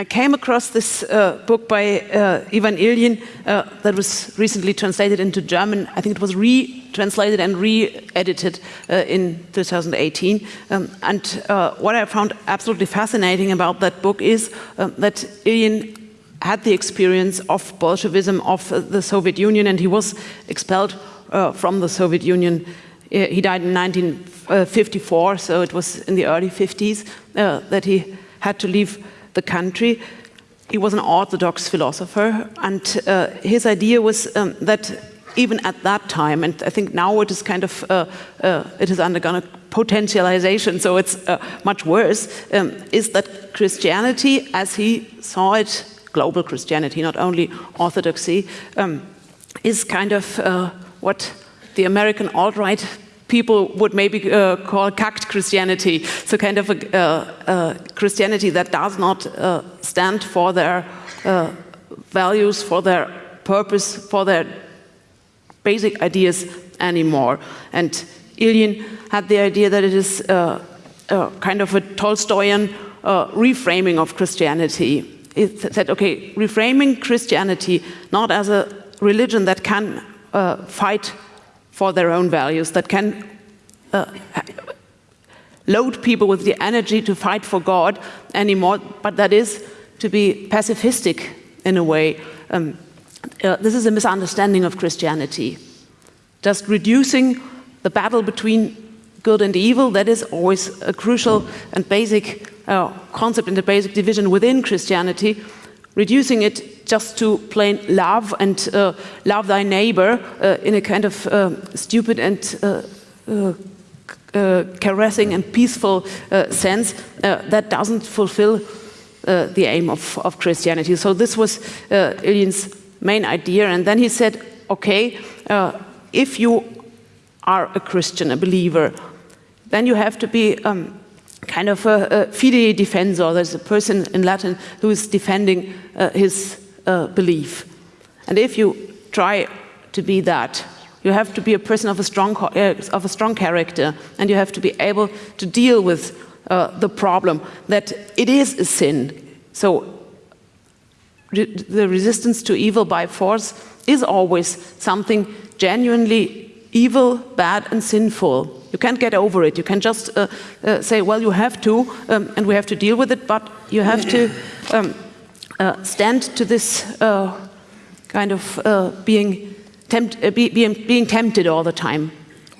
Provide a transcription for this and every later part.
I came across this uh, book by uh, Ivan Ilyin uh, that was recently translated into German. I think it was retranslated and re-edited uh, in 2018. Um, and uh, what I found absolutely fascinating about that book is um, that Ilyin had the experience of Bolshevism, of uh, the Soviet Union, and he was expelled from the Soviet Union. he died in 1954, so it was in the early 50s that he had to leave the country. He was an Orthodox philosopher, and uh, his idea was um, that even at that time, and I think now it is kind of, uh, uh, it has undergone a potentialization, so it's uh, much worse, um, is that Christianity, as he saw it, global Christianity, not only Orthodoxy, um, is kind of uh, what the American alt-right people would maybe uh, call cucked Christianity. So kind of a uh, Christianity that does not uh, stand for their uh, values, for their purpose, for their basic ideas anymore. And Ilyin had the idea that it is uh, kind of a Tolstoyan reframing of Christianity. It said, okay, reframing Christianity not as a religion that can fight for their own values, that can uh, load people with the energy to fight for God anymore, but that is to be pacifistic in a way. Um, uh, this is a misunderstanding of Christianity. Just reducing the battle between good and evil, that is always a crucial and basic uh, concept in the basic division within Christianity. Reducing it just to plain love and uh, love thy neighbor uh, in a kind of uh, stupid and uh, caressing and peaceful sense, that doesn't fulfill the aim of, of, Christianity. So this was uh, Ilyin's main idea. And then he said, okay, if you are a Christian, a believer, then you have to be um, kind of a, a fidei defensor. There's a person in Latin who is defending uh, his uh, belief. And if you try to be that, you have to be a person of a strong, uh, of a strong character, and you have to be able to deal with uh, the problem that it is a sin. So re the resistance to evil by force is always something genuinely evil, bad, and sinful. You can't get over it. You can just uh, uh, say, well, you have to, um, and we have to deal with it, but you have to um, stand to this uh, kind of uh, being, tempt, be, being, being tempted all the time.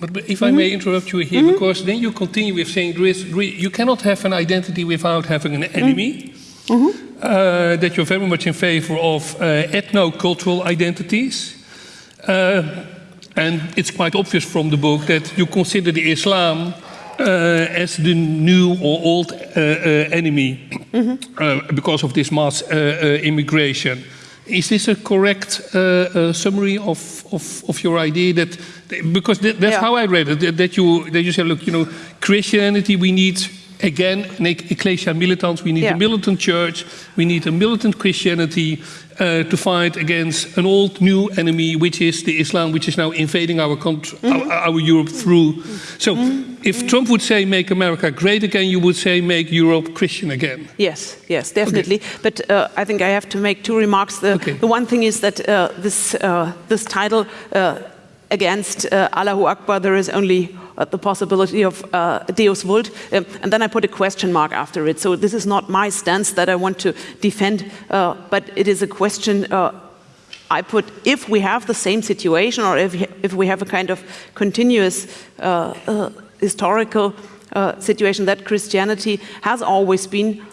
But if I may mm-hmm. interrupt you here, mm -hmm. because then you continue with saying there is, you cannot have an identity without having an enemy. Mm -hmm. uh, that you're very much in favor of uh, ethno-cultural identities. Uh, and it's quite obvious from the book that you consider the Islam uh, as the new or old uh, uh, enemy mm -hmm. because of this mass immigration. Is this a correct summary of, of, of, your idea that, because that, that's yeah. how I read it, that, that, you, that you said, look, you know, Christianity, we need again, an ecclesia militant. We need yeah. a militant church. We need a militant Christianity uh, to fight against an old new enemy, which is the Islam, which is now invading our country, mm -hmm. our, our, Europe through. So, mm -hmm. if Trump would say "Make America Great Again," you would say "Make Europe Christian Again." Yes, yes, definitely. Okay. But uh, I think I have to make two remarks. The, okay. the one thing is that uh, this uh, this title uh, against uh, Allahu Akbar, there is only the possibility of uh, Deus Vult, um, and then I put a question mark after it. So this is not my stance that I want to defend, uh, but it is a question uh, I put, if we have the same situation or if, if we have a kind of continuous uh, uh, historical situation that Christianity has always been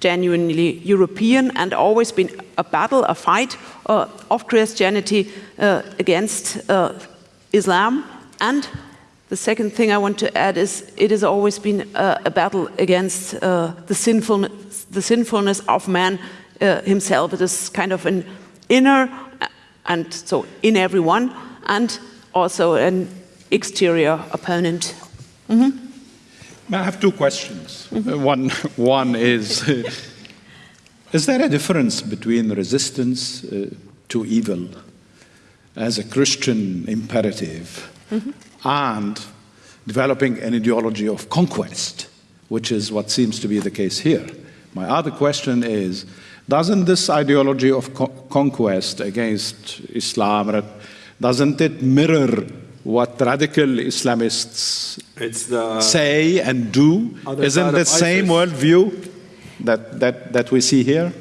genuinely European and always been a battle, a fight of Christianity against Islam and the second thing I want to add is it has always been uh, a battle against uh, the, sinfulness, the sinfulness of man uh, himself. It is kind of an inner, uh, and so in everyone, and also an exterior opponent. Mm -hmm. I have two questions. Mm -hmm. one, one is, is there a difference between resistance uh, to evil as a Christian imperative mm -hmm and developing an ideology of conquest, which is what seems to be the case here. My other question is, doesn't this ideology of co conquest against Islam, doesn't it mirror what radical Islamists say and do? Isn't the same worldview that, that, that we see here?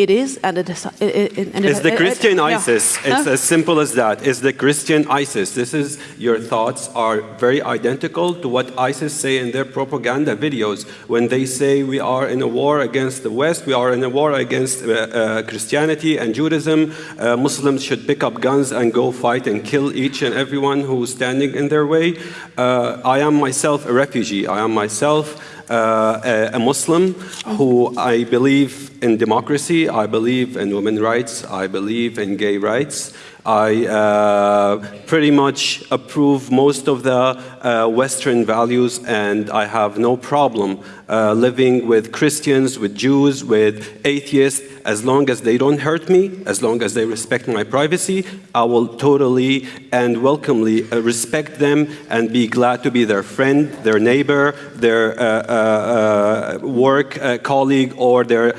It is, and it is. It, it, and it's the Christian ISIS. Yeah. It's huh? as simple as that. It's the Christian ISIS. This is your thoughts are very identical to what ISIS say in their propaganda videos when they say we are in a war against the West, we are in a war against uh, uh, Christianity and Judaism. Uh, Muslims should pick up guns and go fight and kill each and everyone who's standing in their way. Uh, I am myself a refugee. I am myself uh, a Muslim who I believe in democracy, I believe in women's rights, I believe in gay rights. I uh, pretty much approve most of the uh, Western values, and I have no problem uh, living with Christians, with Jews, with atheists, as long as they don't hurt me, as long as they respect my privacy, I will totally and welcomely uh, respect them and be glad to be their friend, their neighbor, their uh, uh, work colleague, or their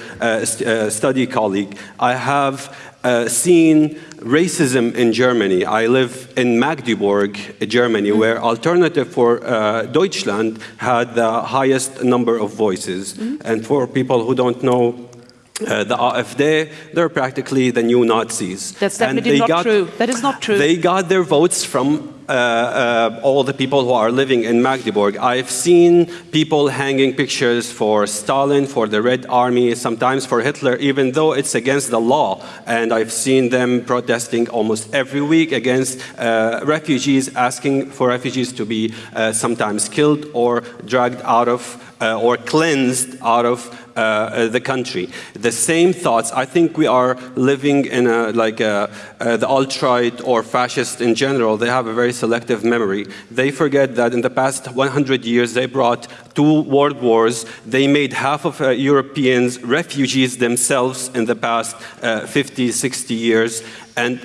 st study colleague. I have uh, seen racism in Germany. I live in Magdeburg, Germany, mm where Alternative for uh, Deutschland had the highest number of voices. Mm -hmm. And for people who don't know uh, the AfD, they're practically the new Nazis. That's definitely not got, true. That is not true. They got their votes from uh, uh, all the people who are living in Magdeburg. I've seen people hanging pictures for Stalin, for the Red Army, sometimes for Hitler, even though it's against the law. And I've seen them protesting almost every week against uh, refugees, asking for refugees to be uh, sometimes killed or dragged out of uh, or cleansed out of uh, the country. The same thoughts, I think we are living in a, like a, uh, the alt-right or fascist in general, they have a very selective memory. They forget that in the past 100 years they brought two world wars, they made half of uh, Europeans refugees themselves in the past uh, 50, 60 years, and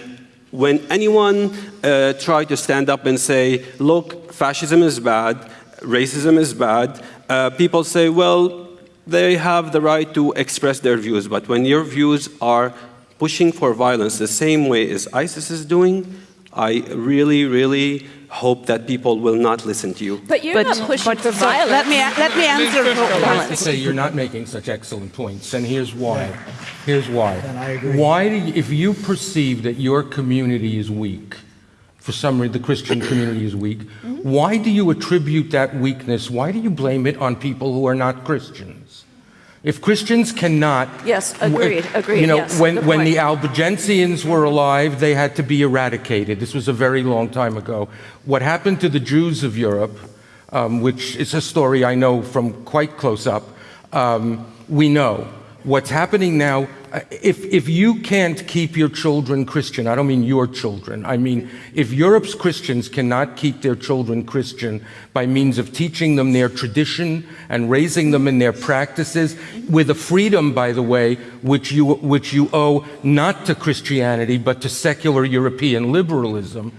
when anyone uh, tried to stand up and say, look, fascism is bad, racism is bad, uh, people say, well, they have the right to express their views, but when your views are pushing for violence the same way as ISIS is doing, I really, really hope that people will not listen to you. But you're but, not pushing but, for violence. Let me, let me answer for violence. Say you're not making such excellent points, and here's why. Here's why. And Why do you, if you perceive that your community is weak, for some reason the Christian community is weak, mm-hmm. why do you attribute that weakness? Why do you blame it on people who are not Christians? If Christians cannot... Yes, agreed, agreed, You know, yes, when, when the Albigensians were alive, they had to be eradicated. This was a very long time ago. What happened to the Jews of Europe, um, which is a story I know from quite close up, um, we know. What's happening now if, if you can't keep your children Christian, I don't mean your children, I mean if Europe's Christians cannot keep their children Christian by means of teaching them their tradition and raising them in their practices, with a freedom, by the way, which you, which you owe not to Christianity but to secular European liberalism,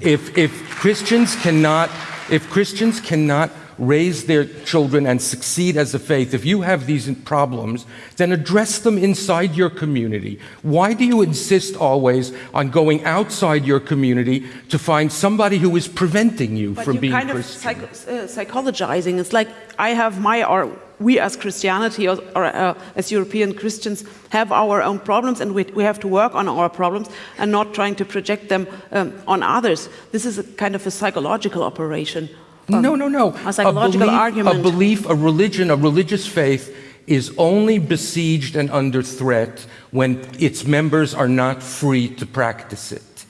if, if Christians cannot, if Christians cannot raise their children and succeed as a faith, if you have these problems, then address them inside your community. Why do you insist always on going outside your community to find somebody who is preventing you but from being kind Christian? Of psych uh, psychologizing. It's like I have my, or we as Christianity or, or uh, as European Christians have our own problems and we, we have to work on our problems and not trying to project them um, on others. This is a kind of a psychological operation no, no, no. A psychological a belief, argument. A belief, a religion, a religious faith is only besieged and under threat when its members are not free to practice it.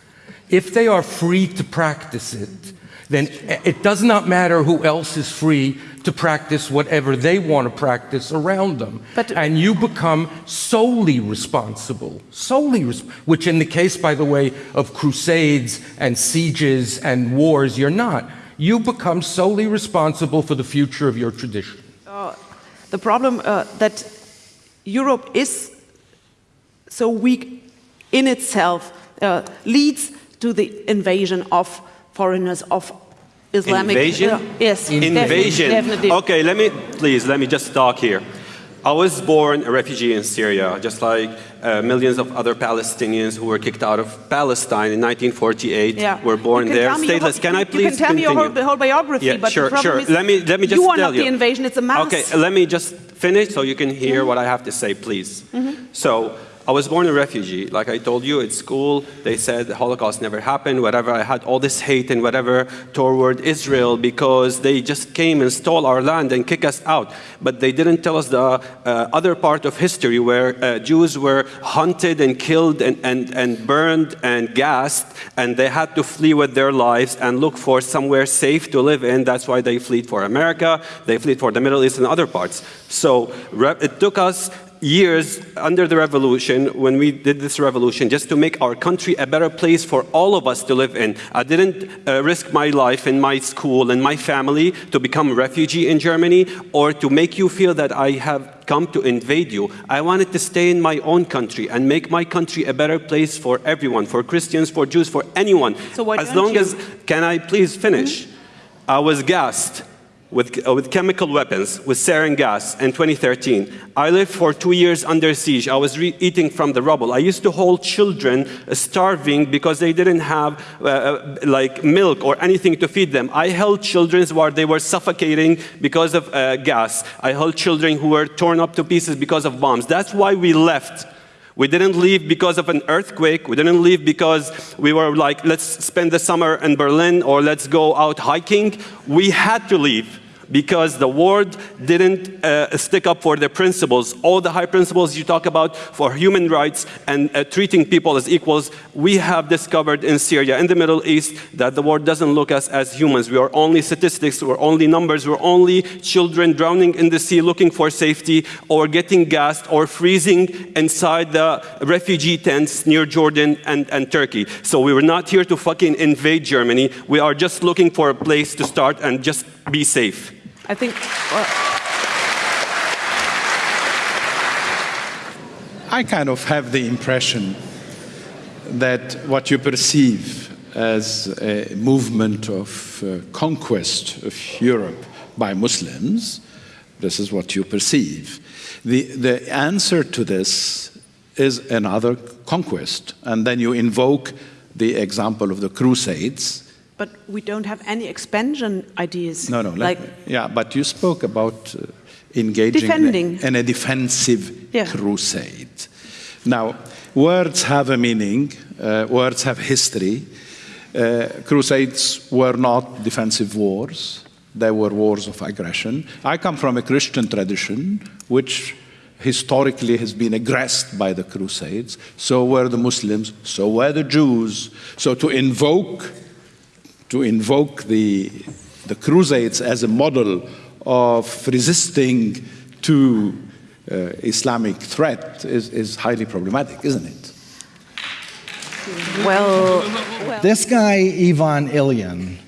If they are free to practice it, then it does not matter who else is free to practice whatever they want to practice around them. But, and you become solely responsible, solely, res which in the case, by the way, of crusades and sieges and wars, you're not you become solely responsible for the future of your tradition. Uh, the problem uh, that Europe is so weak in itself uh, leads to the invasion of foreigners, of Islamic Invasion? uh, yes, Invasion. Definitely. Okay, let me, please, let me just talk here. I was born a refugee in Syria, just like uh, millions of other Palestinians who were kicked out of Palestine in 1948 Yeah. were born there. tell me your Stateless. whole- Can I please you can tell me your whole, continue? whole biography, Yeah, but sure, the sure. is Let me let me just you are tell not you. the invasion; it's a mass. Okay, let me just finish so you can hear what I have to say, please. So, I was born a refugee. Like I told you at school, they said the Holocaust never happened, whatever. I had all this hate and whatever toward Israel because they just came and stole our land and kicked us out. But they didn't tell us the uh, other part of history where uh, Jews were hunted and killed and, and, and burned and gassed, and they had to flee with their lives and look for somewhere safe to live in. That's why they fled for America, they fled for the Middle East and other parts. So it took us years under the revolution when we did this revolution just to make our country a better place for all of us to live in. I didn't uh, risk my life and my school and my family to become a refugee in germany or to make you feel that i have come to invade you. I wanted to stay in my own country and make my country a better place for everyone for christians for jews for anyone. So why as long you? as can i please finish? I was gassed with, uh, with chemical weapons, with sarin gas in 2013. I lived for two years under siege. I was eating from the rubble. I used to hold children uh, starving because they didn't have uh, uh, like milk or anything to feed them. I held children while they were suffocating because of uh, gas. I held children who were torn up to pieces because of bombs. That's why we left. We didn't leave because of an earthquake. We didn't leave because we were like, let's spend the summer in Berlin or let's go out hiking. We had to leave because the world didn't uh, stick up for their principles. All the high principles you talk about for human rights and uh, treating people as equals, we have discovered in Syria, in the Middle East, that the world doesn't look us as humans. We are only statistics, we're only numbers, we're only children drowning in the sea looking for safety or getting gassed or freezing inside the refugee tents near Jordan and, and Turkey. So we were not here to fucking invade Germany. We are just looking for a place to start and just be safe. I think. Well, I kind of have the impression that what you perceive as a movement of uh, conquest of Europe by Muslims, this is what you perceive. The, the answer to this is another conquest, and then you invoke the example of the Crusades. But we don't have any expansion ideas. No, no, like me- yeah, but you spoke about uh, engaging in a- Defending. in a defensive Yeah. crusade. Now, words have a meaning, uh, words have history. Uh, crusades were not defensive wars, they were wars of aggression. I come from a Christian tradition which historically has been aggressed by the crusades. So were the Muslims, so were the Jews. So to invoke to invoke the, the Crusades as a model of resisting to uh, Islamic threat is, is highly problematic, isn't it? well, This guy, Ivan Ilyin,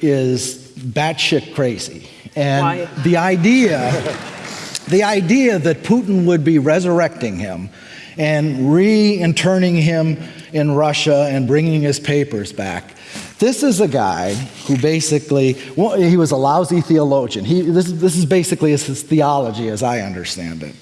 is batshit crazy. And Why? the idea, the idea that Putin would be resurrecting him and reinterning him in Russia and bringing his papers back. This is a guy who basically, well, he was a lousy theologian. He, this, this is basically his, theology as I understand it.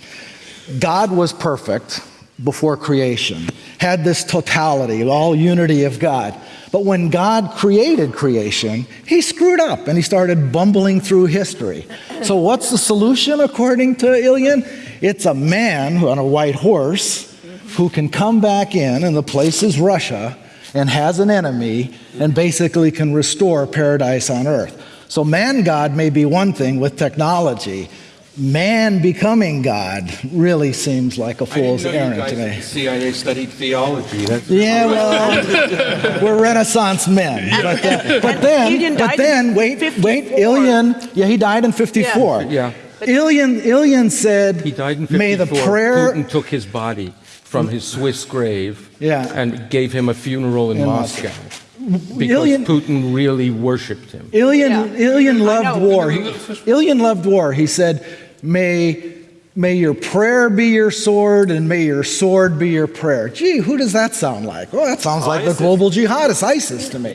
God was perfect before creation, had this totality, all unity of God. But when God created creation, he screwed up and he started bumbling through history. So, what's the solution according to Ilyin? It's a man on a white horse who can come back in, and the place is Russia, and has an enemy, and basically can restore paradise on earth. So, man God may be one thing with technology. Man becoming God really seems like a fool's errand to me. CIA studied theology. That's Yeah, well, we're Renaissance men. But, uh, then- but then, but then, wait, 54. wait, Ilyin, yeah, he died in 54. Yeah. Ilyin, Ilyin said, He died in 54. may the prayer, Putin took his body from his Swiss grave Yeah. and gave him a funeral in, In Moscow. Because Ilyin- Putin really worshipped him. Ilyin, Yeah. Ilyin loved war. He- Ilyin loved war. He said, may, may your prayer be your sword and may your sword be your prayer. Gee, who does that sound like? Well, that sounds oh, like the global jihadist, ISIS to me.